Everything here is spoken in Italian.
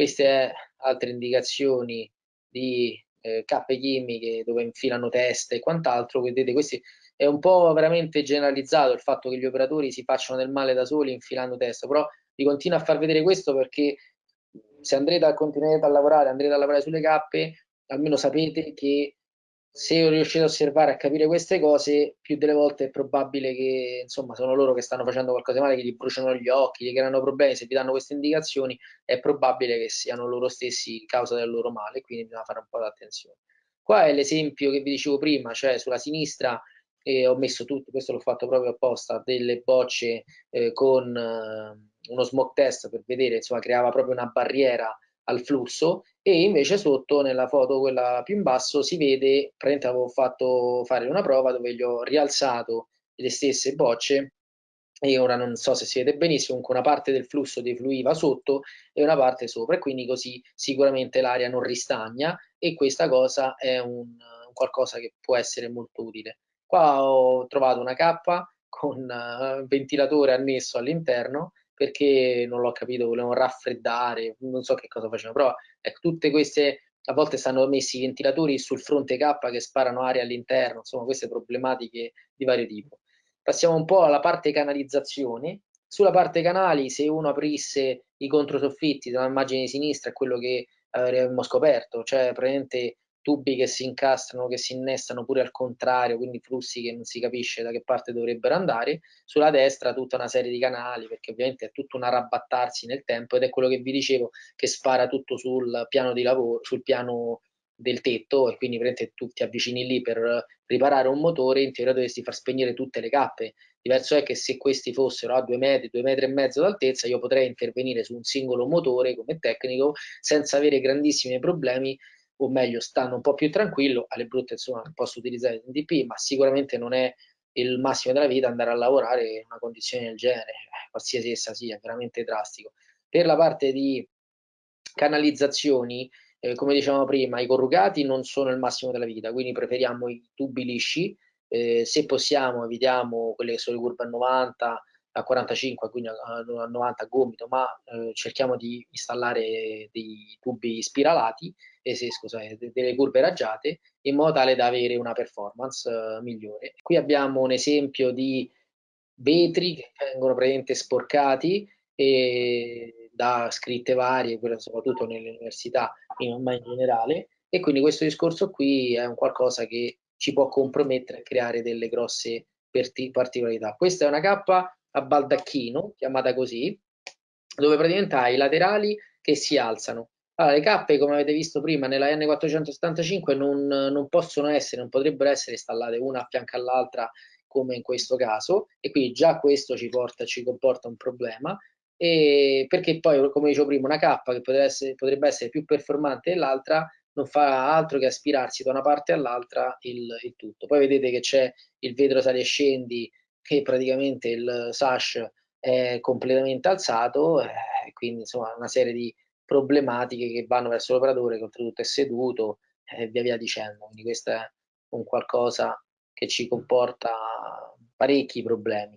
queste altre indicazioni di eh, cappe chimiche dove infilano teste e quant'altro, vedete questi è un po' veramente generalizzato il fatto che gli operatori si facciano del male da soli infilando testa, però vi continuo a far vedere questo perché se andrete a continuare a lavorare, andrete a lavorare sulle cappe, almeno sapete che se riuscite a osservare a capire queste cose, più delle volte è probabile che insomma sono loro che stanno facendo qualcosa di male, che gli bruciano gli occhi, gli creano problemi, se vi danno queste indicazioni è probabile che siano loro stessi causa del loro male, quindi bisogna fare un po' d'attenzione. Qua è l'esempio che vi dicevo prima, cioè sulla sinistra eh, ho messo tutto, questo l'ho fatto proprio apposta, delle bocce eh, con eh, uno smoke test per vedere, insomma creava proprio una barriera al flusso e invece sotto nella foto quella più in basso si vede, praticamente avevo fatto fare una prova dove gli ho rialzato le stesse bocce e ora non so se si vede benissimo, comunque una parte del flusso defluiva sotto e una parte sopra e quindi così sicuramente l'aria non ristagna e questa cosa è un, qualcosa che può essere molto utile. Qua ho trovato una cappa con uh, ventilatore annesso all'interno perché non l'ho capito, volevano raffreddare, non so che cosa facevano, però ecco, tutte queste, a volte stanno messi i ventilatori sul fronte K che sparano aria all'interno, insomma queste problematiche di vario tipo. Passiamo un po' alla parte canalizzazioni. Sulla parte canali, se uno aprisse i controsoffitti dall'immagine di sinistra, è quello che avremmo scoperto, cioè praticamente tubi che si incastrano, che si innestano pure al contrario, quindi flussi che non si capisce da che parte dovrebbero andare. Sulla destra tutta una serie di canali, perché ovviamente è tutto un arrabattarsi nel tempo ed è quello che vi dicevo che spara tutto sul piano di lavoro, sul piano del tetto e quindi praticamente tu ti avvicini lì per riparare un motore, in teoria dovresti far spegnere tutte le cappe. Diverso è che se questi fossero a due metri, due metri e mezzo d'altezza, io potrei intervenire su un singolo motore come tecnico senza avere grandissimi problemi o meglio stanno un po' più tranquillo, alle brutte insomma posso utilizzare il NDP, ma sicuramente non è il massimo della vita andare a lavorare in una condizione del genere, eh, qualsiasi essa sia, veramente drastico. Per la parte di canalizzazioni, eh, come dicevamo prima, i corrugati non sono il massimo della vita, quindi preferiamo i tubi lisci, eh, se possiamo evitiamo quelle che sono le curve a 90, a 45, quindi a, 90 a gomito, ma eh, cerchiamo di installare dei tubi spiralati, eh, se, scusate, delle curve raggiate, in modo tale da avere una performance eh, migliore. Qui abbiamo un esempio di vetri che vengono praticamente sporcati e da scritte varie, soprattutto nelle università, ma in generale, e quindi questo discorso qui è un qualcosa che ci può compromettere a creare delle grosse particolarità. Questa è una cappa a baldacchino, chiamata così, dove praticamente hai i laterali che si alzano. Allora, le cappe, come avete visto prima, nella N475 non, non possono essere, non potrebbero essere installate una a fianco all'altra come in questo caso, e quindi già questo ci, porta, ci comporta un problema, e perché poi, come dicevo prima, una cappa che potrebbe essere, potrebbe essere più performante dell'altra non fa altro che aspirarsi da una parte all'altra il, il tutto. Poi vedete che c'è il vetro sali e scendi che praticamente il sash è completamente alzato, eh, quindi insomma una serie di problematiche che vanno verso l'operatore che oltretutto è seduto e eh, via via dicendo. Quindi questo è un qualcosa che ci comporta parecchi problemi.